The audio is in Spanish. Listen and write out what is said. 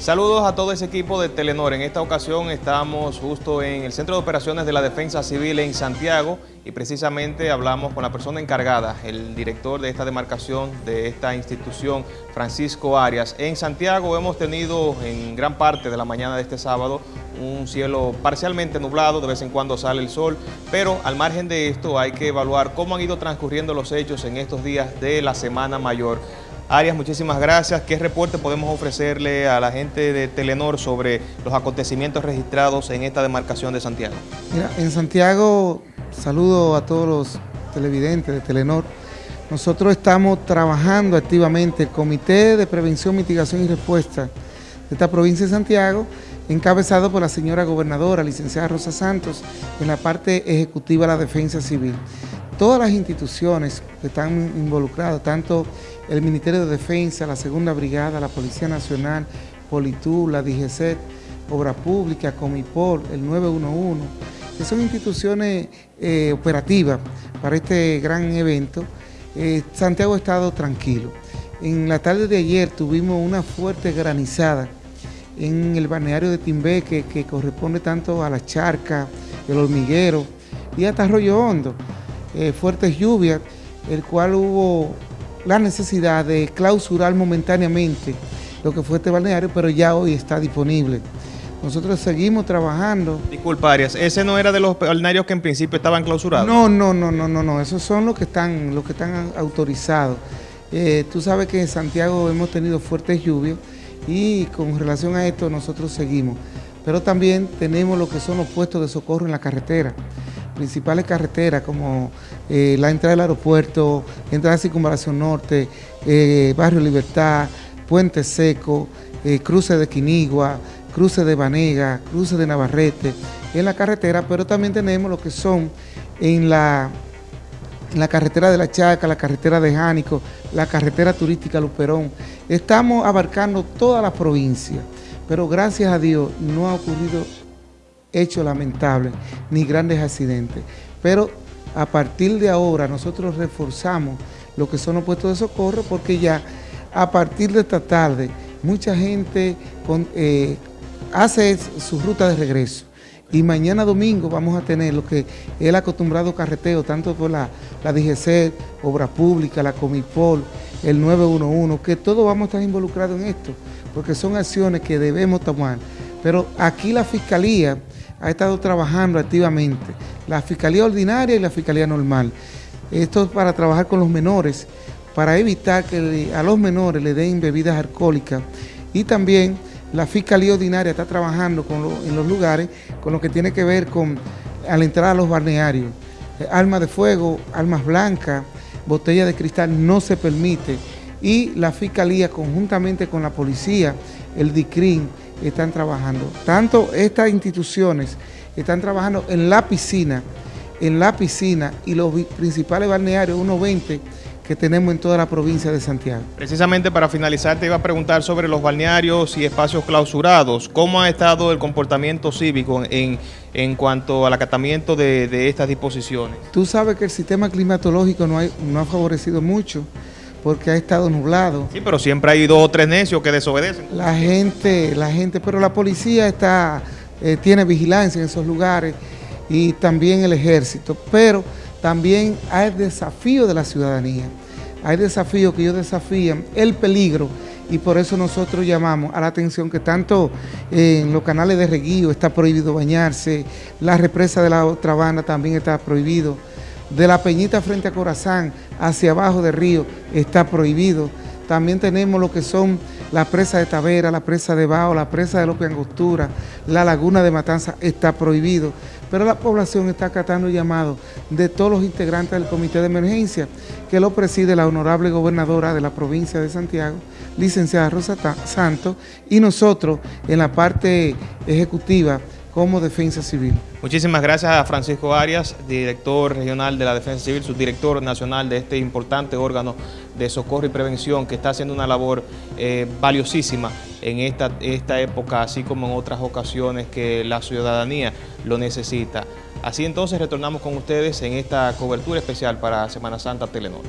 Saludos a todo ese equipo de Telenor. En esta ocasión estamos justo en el Centro de Operaciones de la Defensa Civil en Santiago y precisamente hablamos con la persona encargada, el director de esta demarcación de esta institución, Francisco Arias. En Santiago hemos tenido en gran parte de la mañana de este sábado un cielo parcialmente nublado, de vez en cuando sale el sol, pero al margen de esto hay que evaluar cómo han ido transcurriendo los hechos en estos días de la Semana Mayor. Arias, muchísimas gracias. ¿Qué reporte podemos ofrecerle a la gente de Telenor sobre los acontecimientos registrados en esta demarcación de Santiago? Mira, en Santiago, saludo a todos los televidentes de Telenor. Nosotros estamos trabajando activamente el Comité de Prevención, Mitigación y Respuesta de esta provincia de Santiago, encabezado por la señora gobernadora, licenciada Rosa Santos, en la parte ejecutiva de la defensa civil todas las instituciones que están involucradas, tanto el Ministerio de Defensa, la Segunda Brigada, la Policía Nacional, Politur, la DGC, Obra Pública, Comipol, el 911, que son instituciones eh, operativas para este gran evento, eh, Santiago ha estado tranquilo. En la tarde de ayer tuvimos una fuerte granizada en el balneario de Timbé, que, que corresponde tanto a la charca, el hormiguero y hasta Arroyo Hondo. Eh, fuertes lluvias, el cual hubo la necesidad de clausurar momentáneamente lo que fue este balneario, pero ya hoy está disponible. Nosotros seguimos trabajando. Disculpa, Arias, ¿ese no era de los balnearios que en principio estaban clausurados? No, no, no, no, no, no. esos son los que están, los que están autorizados. Eh, tú sabes que en Santiago hemos tenido fuertes lluvias y con relación a esto nosotros seguimos. Pero también tenemos lo que son los puestos de socorro en la carretera principales carreteras como eh, la entrada del aeropuerto, entrada de Circunvalación Norte, eh, Barrio Libertad, Puente Seco, eh, cruce de Quinigua, cruce de Banega, cruce de Navarrete, en la carretera, pero también tenemos lo que son en la, en la carretera de La Chaca, la carretera de Jánico, la carretera turística Luperón. Estamos abarcando toda la provincia, pero gracias a Dios no ha ocurrido hecho lamentable ni grandes accidentes. Pero a partir de ahora nosotros reforzamos lo que son los puestos de socorro porque ya a partir de esta tarde mucha gente eh, hace su ruta de regreso y mañana domingo vamos a tener lo que el acostumbrado carreteo, tanto por la, la DGC, Obra Pública, la Comipol, el 911, que todos vamos a estar involucrados en esto, porque son acciones que debemos tomar. Pero aquí la Fiscalía ha estado trabajando activamente, la Fiscalía Ordinaria y la Fiscalía Normal. Esto es para trabajar con los menores, para evitar que a los menores le den bebidas alcohólicas y también la Fiscalía Ordinaria está trabajando en los lugares con lo que tiene que ver con al entrar a los balnearios. Eh, armas de fuego, armas blancas, botella de cristal no se permite y la Fiscalía conjuntamente con la policía, el DICRIN, están trabajando. Tanto estas instituciones están trabajando en la piscina, en la piscina y los principales balnearios, unos 20 que tenemos en toda la provincia de Santiago. Precisamente para finalizar te iba a preguntar sobre los balnearios y espacios clausurados. ¿Cómo ha estado el comportamiento cívico en, en cuanto al acatamiento de, estas disposiciones? Tú sabes que el sistema climatológico no, no ha favorecido mucho porque ha estado nublado. Sí, pero siempre hay dos o tres necios que desobedecen. La gente, la gente, pero la policía está, eh, tiene vigilancia en esos lugares y también el ejército, pero también hay desafío de la ciudadanía, hay desafíos que ellos desafían el peligro y por eso nosotros llamamos a la atención que tanto en los canales de reguío está prohibido bañarse, la represa de la otra banda también está prohibido, de la Peñita frente a Corazán hacia abajo del río está prohibido. También tenemos lo que son la presa de Tavera, la presa de Bao, la presa de López Angostura, la laguna de Matanza está prohibido. Pero la población está acatando el llamado de todos los integrantes del comité de emergencia que lo preside la honorable gobernadora de la provincia de Santiago, licenciada Rosa Santos, y nosotros en la parte ejecutiva como Defensa Civil. Muchísimas gracias a Francisco Arias, director regional de la Defensa Civil, subdirector nacional de este importante órgano de socorro y prevención que está haciendo una labor eh, valiosísima en esta, esta época, así como en otras ocasiones que la ciudadanía lo necesita. Así entonces retornamos con ustedes en esta cobertura especial para Semana Santa Telenor.